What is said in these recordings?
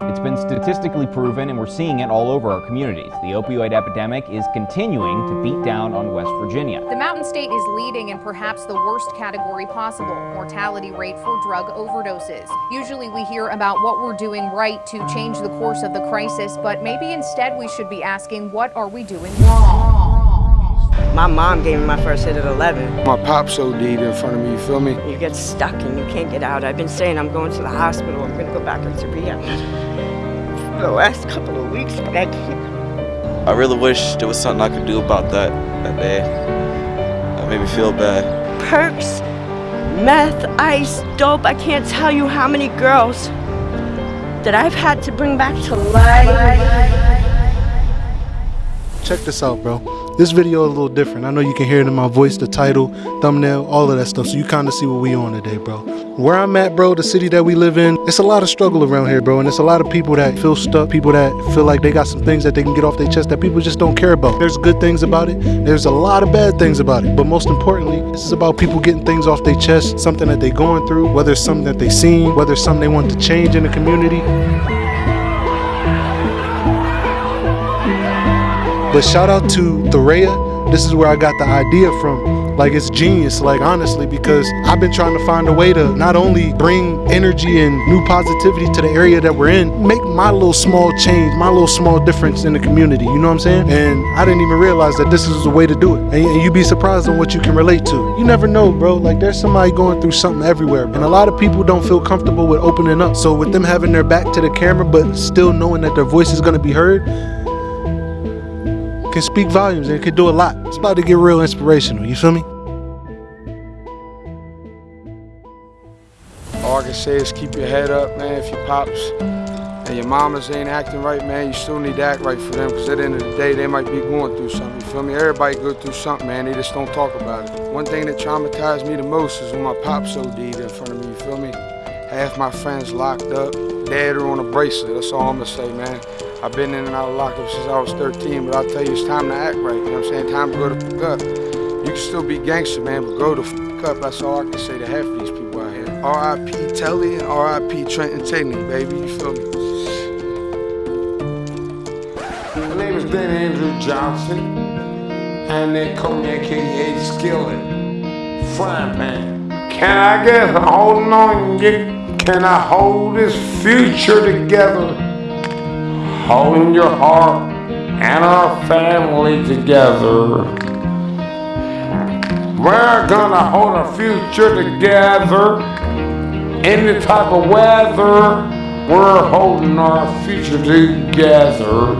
It's been statistically proven, and we're seeing it all over our communities. The opioid epidemic is continuing to beat down on West Virginia. The Mountain State is leading in perhaps the worst category possible mortality rate for drug overdoses. Usually we hear about what we're doing right to change the course of the crisis, but maybe instead we should be asking what are we doing wrong? My mom gave me my first hit at 11. My pop's OD'd in front of me, you feel me? You get stuck and you can't get out. I've been saying I'm going to the hospital. I'm going to go back into rehab. For the last couple of weeks, but I can't. I really wish there was something I could do about that that day. That made me feel bad. Perks, meth, ice, dope. I can't tell you how many girls that I've had to bring back to life. Check this out, bro. This video is a little different. I know you can hear it in my voice, the title, thumbnail, all of that stuff. So you kind of see what we on today, bro. Where I'm at, bro, the city that we live in, it's a lot of struggle around here, bro. And it's a lot of people that feel stuck, people that feel like they got some things that they can get off their chest that people just don't care about. There's good things about it. There's a lot of bad things about it. But most importantly, this is about people getting things off their chest, something that they're going through, whether it's something that they seen, whether it's something they want to change in the community. But shout out to Thorea. This is where I got the idea from. Like it's genius, like honestly, because I've been trying to find a way to not only bring energy and new positivity to the area that we're in, make my little small change, my little small difference in the community. You know what I'm saying? And I didn't even realize that this is the way to do it. And, and you'd be surprised on what you can relate to. You never know, bro. Like there's somebody going through something everywhere. And a lot of people don't feel comfortable with opening up. So with them having their back to the camera, but still knowing that their voice is gonna be heard, can speak volumes and it can do a lot. It's about to get real inspirational, you feel me? All I can say is keep your head up, man. If your pops and your mamas ain't acting right, man, you still need to act right for them because at the end of the day, they might be going through something, you feel me? Everybody go through something, man. They just don't talk about it. One thing that traumatized me the most is when my pops OD'd in front of me, you feel me? Half my friends locked up, dead or on a bracelet. That's all I'm gonna say, man. I've been in and out of lockup since I was 13, but I'll tell you, it's time to act right. You know what I'm saying? Time to go the fuck up. You can still be gangster, man, but go the fuck up. That's all I can say to half of these people out here. R.I.P. Telly and R.I.P. Trenton Taylor, baby. You feel me? My name is Ben Andrew Johnson, and they call me AKA Skillet, Frying Pan. Can I get holding on? Get, can I hold this future together? Holding your heart and our family together. We're gonna hold our future together. Any type of weather, we're holding our future together.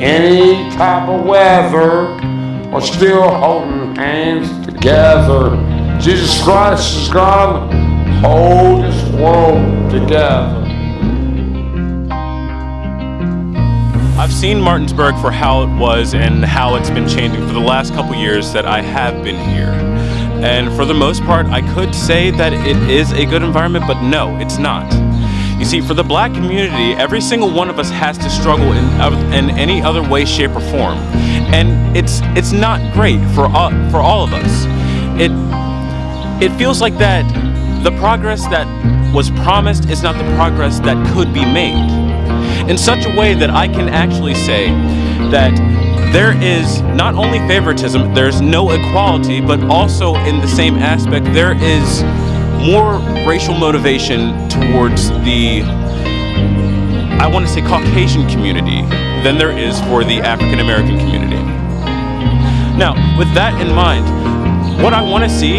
Any type of weather, we're still holding hands together. Jesus Christ is gonna hold this world together. I've seen Martinsburg for how it was and how it's been changing for the last couple years that I have been here. And for the most part, I could say that it is a good environment, but no, it's not. You see, for the black community, every single one of us has to struggle in, in any other way, shape, or form. And it's it's not great for all, for all of us. It it feels like that the progress that was promised is not the progress that could be made in such a way that I can actually say that there is not only favoritism, there's no equality, but also in the same aspect, there is more racial motivation towards the, I want to say Caucasian community than there is for the African American community. Now, with that in mind, what I want to see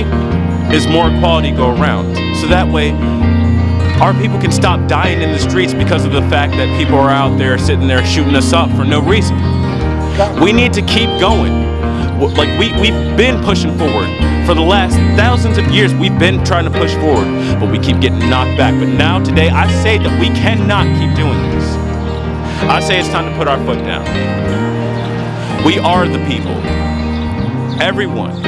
is more equality go around. So that way, our people can stop dying in the streets because of the fact that people are out there sitting there shooting us up for no reason. We need to keep going. Like we, we've been pushing forward. For the last thousands of years, we've been trying to push forward, but we keep getting knocked back. But now, today, I say that we cannot keep doing this. I say it's time to put our foot down. We are the people. Everyone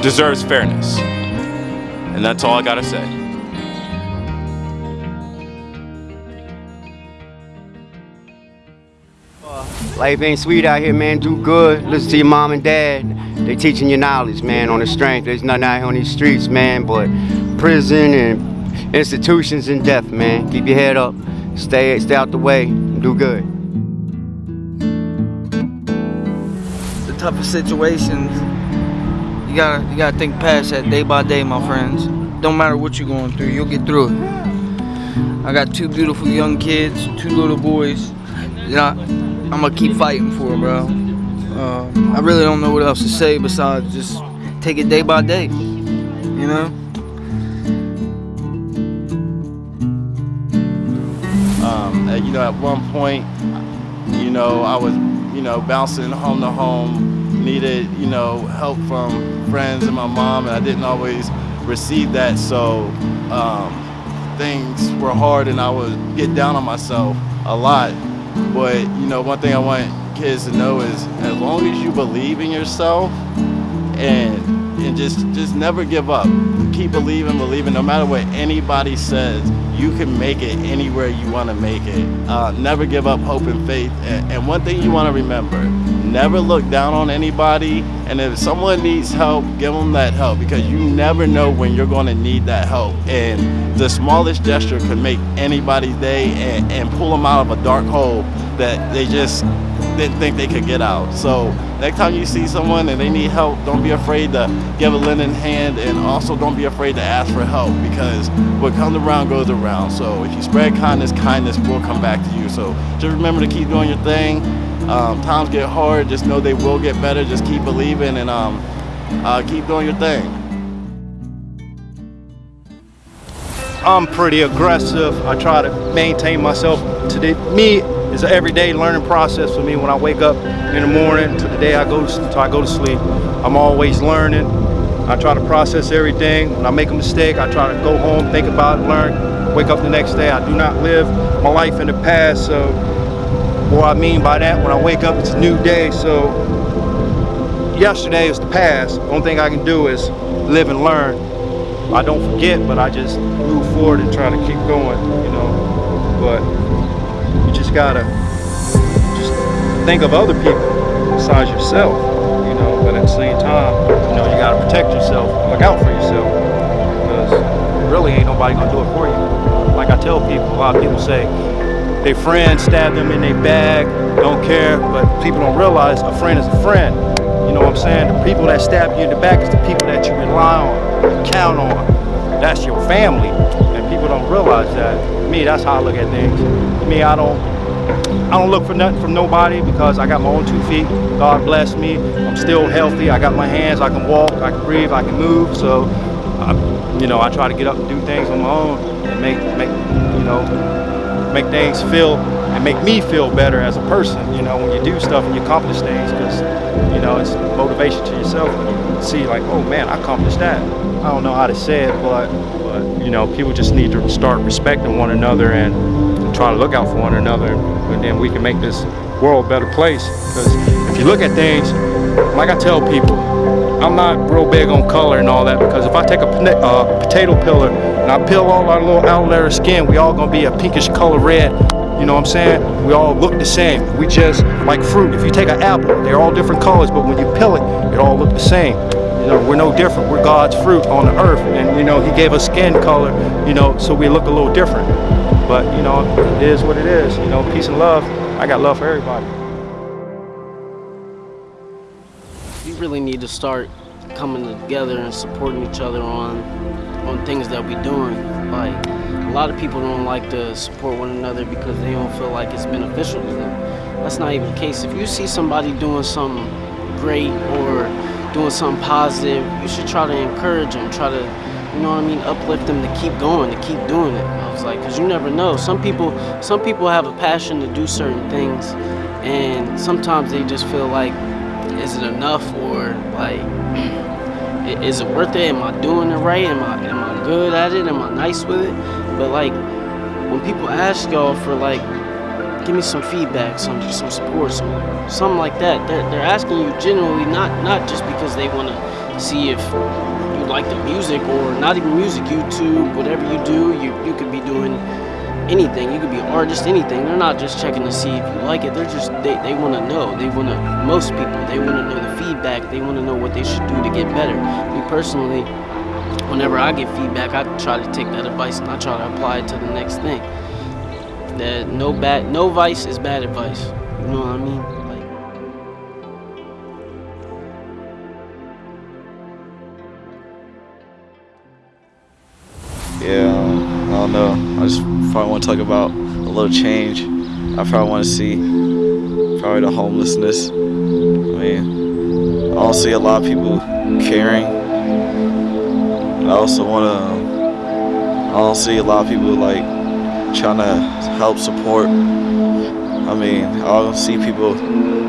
deserves fairness. And that's all I gotta say. Life ain't sweet out here, man. Do good. Listen to your mom and dad. They teaching you knowledge, man, on the strength. There's nothing out here on these streets, man, but prison and institutions and death, man. Keep your head up. stay stay out the way, do good. The toughest situations, you gotta you gotta think past that day by day, my friends. Don't matter what you're going through, you'll get through it. I got two beautiful young kids, two little boys. You know, I'm gonna keep fighting for bro. Uh, I really don't know what else to say besides just take it day by day. You know. Um, you know, at one point, you know, I was, you know, bouncing home to home, needed, you know, help from friends and my mom, and I didn't always receive that. So um, things were hard, and I would get down on myself a lot. But you know, one thing I want kids to know is, as long as you believe in yourself, and and just just never give up. Keep believing, believing. No matter what anybody says, you can make it anywhere you want to make it. Uh, never give up hope and faith. And, and one thing you want to remember: never look down on anybody. And if someone needs help, give them that help because you never know when you're going to need that help. And the smallest gesture can make anybody's day and, and pull them out of a dark hole that they just didn't think they could get out. So next time you see someone and they need help, don't be afraid to give a lending hand and also don't be afraid to ask for help because what comes around goes around. So if you spread kindness, kindness will come back to you. So just remember to keep doing your thing. Um, times get hard, just know they will get better. Just keep believing and um, uh, keep doing your thing. I'm pretty aggressive. I try to maintain myself. Today, me is an everyday learning process for me. When I wake up in the morning to the day I go to, I go to sleep, I'm always learning. I try to process everything. When I make a mistake, I try to go home, think about it, learn, wake up the next day. I do not live my life in the past. So what I mean by that, when I wake up, it's a new day. So yesterday is the past. The only thing I can do is live and learn. I don't forget, but I just move forward and try to keep going, you know. But you just gotta just think of other people besides yourself, you know. But at the same time, you know, you gotta protect yourself, look out for yourself, because really ain't nobody gonna do it for you. Like I tell people, a lot of people say their friend stabbed them in their bag, don't care, but people don't realize a friend is a friend. You know what I'm saying? The people that stab you in the back is the people that you rely on, you count on. That's your family, and people don't realize that. Me, that's how I look at things. Me, I don't, I don't look for nothing from nobody because I got my own two feet. God bless me. I'm still healthy. I got my hands. I can walk. I can breathe. I can move. So, I, you know, I try to get up and do things on my own and make, make, you know, make things feel and make me feel better as a person, you know, when you do stuff and you accomplish things, because, you know, it's motivation to yourself you see like, oh man, I accomplished that. I don't know how to say it, but, but you know, people just need to start respecting one another and, and try to look out for one another, and then we can make this world a better place. Because if you look at things, like I tell people, I'm not real big on color and all that, because if I take a uh, potato peeler and I peel all our little outer layer of skin, we all gonna be a pinkish color red you know what I'm saying? We all look the same. We just, like fruit, if you take an apple, they're all different colors, but when you peel it, it all look the same. You know, we're no different. We're God's fruit on the earth. And, you know, he gave us skin color, you know, so we look a little different. But, you know, it is what it is. You know, peace and love. I got love for everybody. We really need to start coming together and supporting each other on on things that we're doing. Like, a lot of people don't like to support one another because they don't feel like it's beneficial to them. That's not even the case. If you see somebody doing something great or doing something positive, you should try to encourage them, try to, you know what I mean, uplift them to keep going, to keep doing it. I was like, because you never know. Some people, some people have a passion to do certain things, and sometimes they just feel like, is it enough or like, is it worth it? Am I doing it right? Am I, am I good at it? Am I nice with it? But like, when people ask y'all for like, give me some feedback, some some support, some something like that, they're, they're asking you genuinely, not not just because they want to see if you like the music or not even music, YouTube, whatever you do, you you could be doing anything. You could be an artist, anything. They're not just checking to see if you like it. They're just they, they want to know. They want to. Most people they want to know the feedback. They want to know what they should do to get better. Me personally, whenever I get feedback, I try to take that advice and I try to apply it to the next thing. that no bad, no vice is bad advice. You know what I mean? Yeah, I don't know. I just probably want to talk about a little change. I probably want to see probably the homelessness. I mean, I don't see a lot of people caring. I also want to. I don't see a lot of people like trying to help support. I mean, I don't see people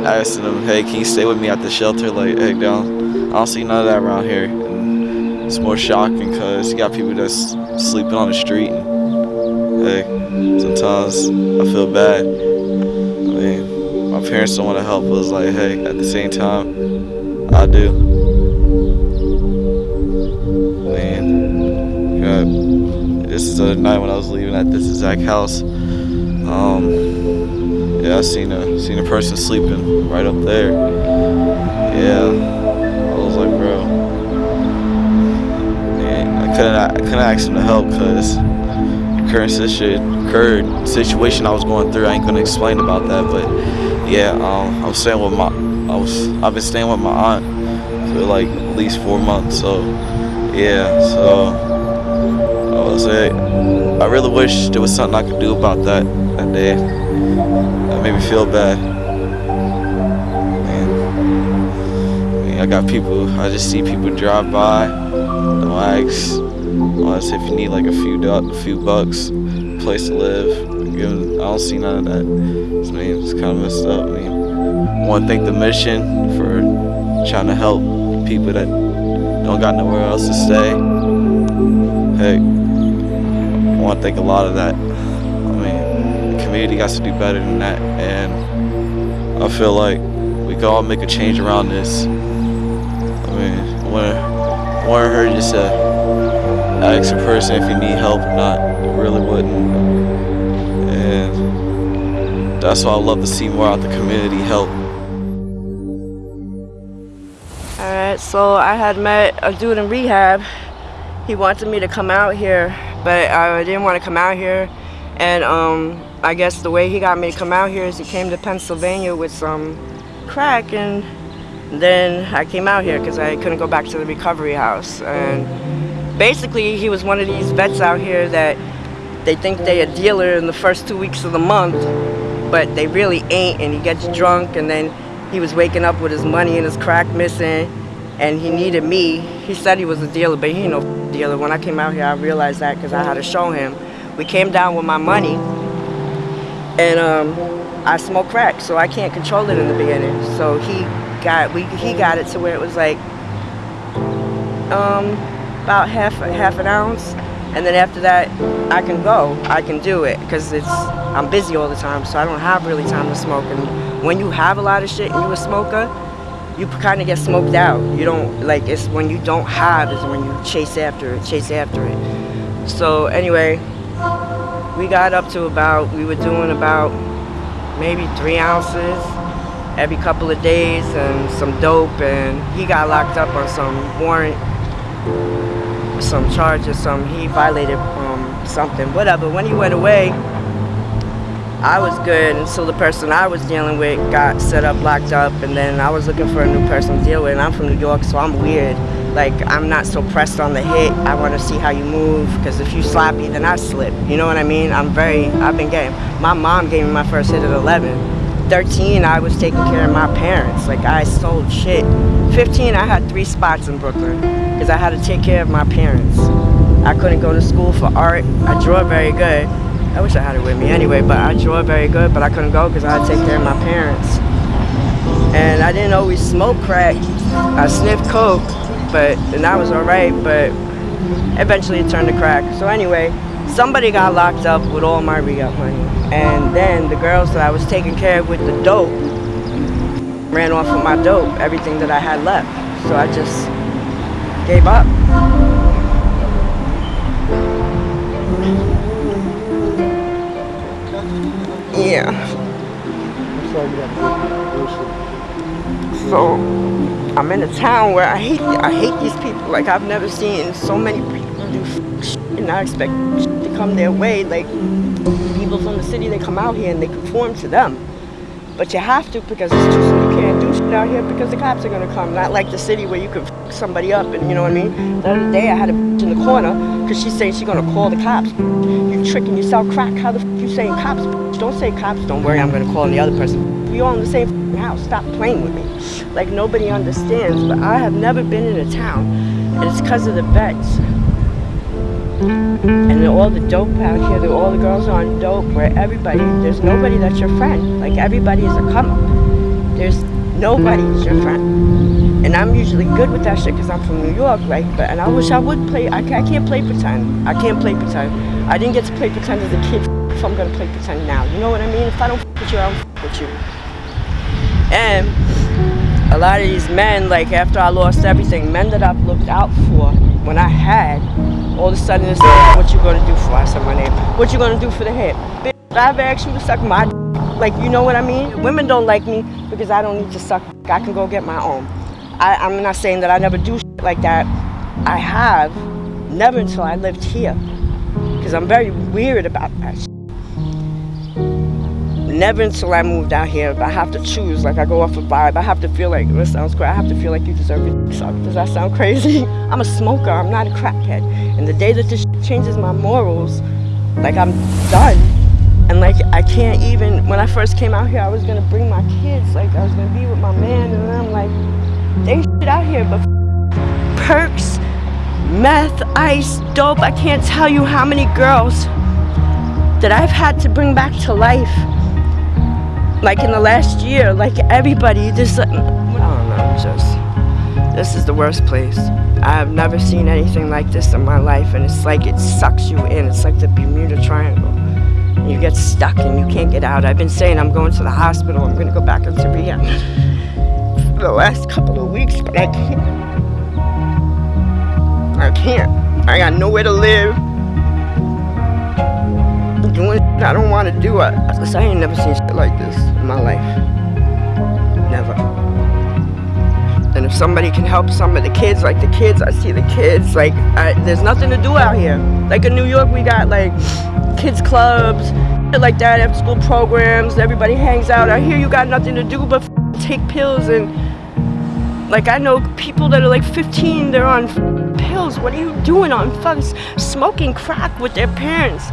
asking them, "Hey, can you stay with me at the shelter?" Like, hey, down. I don't see none of that around here. And it's more shocking because you got people that's sleeping on the street. And, hey, sometimes I feel bad. I mean, my parents don't want to help us. Like, hey, at the same time, I do. This is the other night when I was leaving at this exact house. Um, yeah, I seen a seen a person sleeping right up there. Yeah, I was like, bro. Man, I couldn't I couldn't ask him to help because current situation current situation I was going through. I ain't gonna explain about that, but yeah, um, I was staying with my I was I've been staying with my aunt for like at least four months. So yeah, so was it. I really wish there was something I could do about that that day. That made me feel bad. I, mean, I got people. I just see people drive by. Don't ask. Unless if you need like a few a few bucks, place to live. I don't see none of that. I mean, it's kind of messed up. I mean, I want to thank the mission for trying to help people that don't got nowhere else to stay. Hey, I want to thank a lot of that. I mean, the community has to do better than that, and I feel like we can all make a change around this. I mean, I want her just to ask a person if you need help or not. Really wouldn't. And that's why I love to see more out the community help. Alright, so I had met a dude in rehab. He wanted me to come out here, but I didn't want to come out here. And um, I guess the way he got me to come out here is he came to Pennsylvania with some crack, and then I came out here because I couldn't go back to the recovery house. And basically, he was one of these vets out here that they think they a dealer in the first two weeks of the month, but they really ain't. And he gets drunk, and then he was waking up with his money and his crack missing, and he needed me. He said he was a dealer, but he ain't no dealer. When I came out here, I realized that because I had to show him. We came down with my money, and um, I smoke crack, so I can't control it in the beginning. So he got we he got it to where it was like um, about half half an ounce, and then after that, I can go. I can do it because it's I'm busy all the time, so I don't have really time to smoke. And when you have a lot of shit and you a smoker, you kind of get smoked out. You don't like it's when you don't have is when you chase after it, chase after it. So anyway, we got up to about we were doing about maybe three ounces every couple of days and some dope and he got locked up on some warrant some charges some he violated um, something whatever when he went away I was good until the person I was dealing with got set up locked up and then I was looking for a new person to deal with and I'm from New York so I'm weird. Like I'm not so pressed on the hit. I want to see how you move because if you slap me then I slip. You know what I mean? I'm very I've been getting my mom gave me my first hit at 11 13 I was taking care of my parents. Like I sold shit. 15 I had three spots in Brooklyn because I had to take care of my parents. I couldn't go to school for art. I draw very good I wish I had it with me anyway but I draw very good but I couldn't go because I had to take care of my parents. And I didn't always smoke crack. I sniffed coke but and that was alright but eventually it turned to crack. So anyway somebody got locked up with all my re-up money. And then the girls that I was taking care of with the dope ran off with my dope everything that I had left. So I just gave up yeah so I'm in a town where I hate I hate these people like I've never seen so many people do and I expect to come their way like people from the city, they come out here and they conform to them. But you have to because it's too you can't do shit out here because the cops are gonna come. Not like the city where you can somebody up and you know what I mean. The other day I had a in the corner because she's saying she's gonna call the cops. You tricking yourself, crack. How the you saying cops? Don't say cops. Don't worry, I'm gonna call the other person. We all in the same house. Stop playing with me. Like nobody understands. But I have never been in a town, and it's because of the vets. And all the dope out here, all the girls are on dope, where everybody, there's nobody that's your friend. Like everybody is a come up. There's nobody's your friend. And I'm usually good with that shit because I'm from New York, right? But and I wish I would play. I, I can't play pretend. I can't play pretend. I didn't get to play pretend as a kid. If I'm gonna play pretend now, you know what I mean? If I don't with you, I don't with you. And a lot of these men, like after I lost everything, men that I've looked out for when I had, all of a sudden it's like, what you gonna do for? I said my name. What you gonna do for the hip? Bitch, I've asked you to suck my like you know what I mean? Women don't like me because I don't need to suck. I can go get my own. I, I'm not saying that I never do like that. I have, never until I lived here. Because I'm very weird about that. Never until I moved out here, but I have to choose. Like I go off a vibe. I have to feel like this sounds crazy. I have to feel like you deserve it. Suck. Does that sound crazy? I'm a smoker. I'm not a crackhead. And the day that this changes my morals, like I'm done. And like I can't even. When I first came out here, I was gonna bring my kids. Like I was gonna be with my man, and I'm like, they shit out here, but perks, meth, ice, dope. I can't tell you how many girls that I've had to bring back to life like in the last year, like everybody, this, I don't know, just, this is the worst place. I have never seen anything like this in my life, and it's like it sucks you in. It's like the Bermuda Triangle. You get stuck and you can't get out. I've been saying I'm going to the hospital, I'm gonna go back into rehab for the last couple of weeks, but I can't. I can't. I got nowhere to live. Doing I don't want to do it. I ain't never seen like this in my life. Never. And if somebody can help some of the kids, like the kids, I see the kids, like, I, there's nothing to do out here. Like in New York, we got like kids clubs, like that, after school programs, everybody hangs out. Out here, you got nothing to do but take pills and, like, I know people that are like 15, they're on pills. What are you doing on fucking smoking crack with their parents?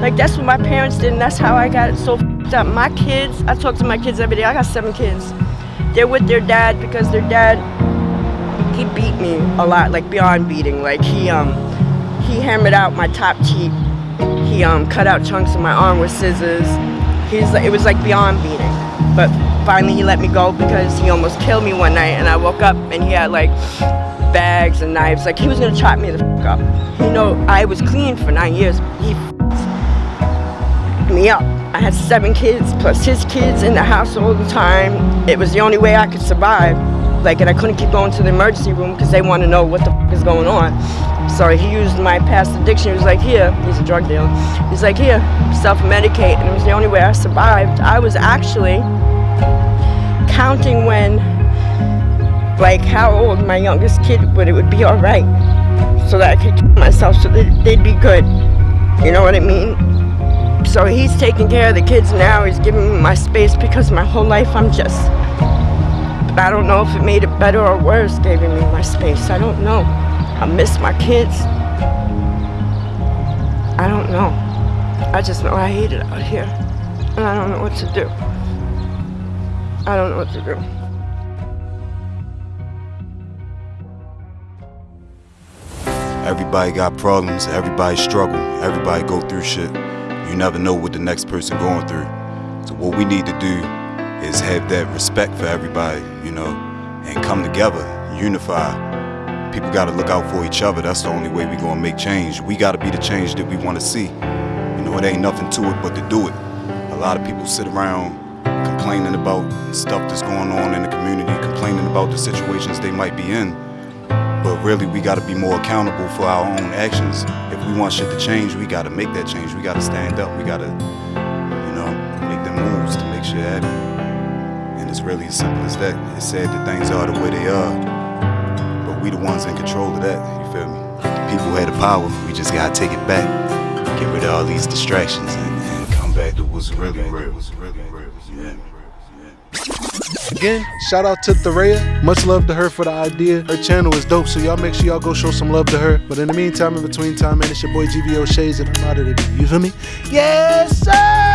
Like that's what my parents did, and that's how I got it so up. My kids, I talk to my kids every day. I got seven kids. They're with their dad because their dad, he beat me a lot, like beyond beating. Like he um, he hammered out my top teeth. He um cut out chunks of my arm with scissors. He's it was like beyond beating. But finally he let me go because he almost killed me one night, and I woke up and he had like bags and knives. Like he was gonna chop me the up. You know, I was clean for nine years. He me up. I had seven kids plus his kids in the house all the time. It was the only way I could survive. Like, and I couldn't keep going to the emergency room because they want to know what the f is going on. So he used my past addiction. He was like, here, he's a drug dealer. He's like, here, self-medicate. And it was the only way I survived. I was actually counting when, like, how old my youngest kid would it would be all right. So that I could keep myself so that they'd be good. You know what I mean? So he's taking care of the kids now. He's giving me my space because my whole life I'm just. I don't know if it made it better or worse giving me my space. I don't know. I miss my kids. I don't know. I just know I hate it out here. And I don't know what to do. I don't know what to do. Everybody got problems, everybody struggle, everybody go through shit. You never know what the next person going through. So what we need to do is have that respect for everybody, you know, and come together, unify. People got to look out for each other. That's the only way we going to make change. We got to be the change that we want to see. You know, it ain't nothing to it but to do it. A lot of people sit around complaining about stuff that's going on in the community, complaining about the situations they might be in. But really, we got to be more accountable for our own actions. We want shit to change, we got to make that change. We got to stand up. We got to, you know, make them moves to make shit happen. And it's really as simple as that. It's sad that things are the way they are, but we the ones in control of that. You feel me? People had the power. We just got to take it back, get rid of all these distractions, and, and come was really real. Was really real. Yeah. Again, shout out to Therea. Much love to her for the idea. Her channel is dope, so y'all make sure y'all go show some love to her. But in the meantime, in between time, man, it's your boy GVO Shades, and I'm out of there. You feel me? Yes, sir!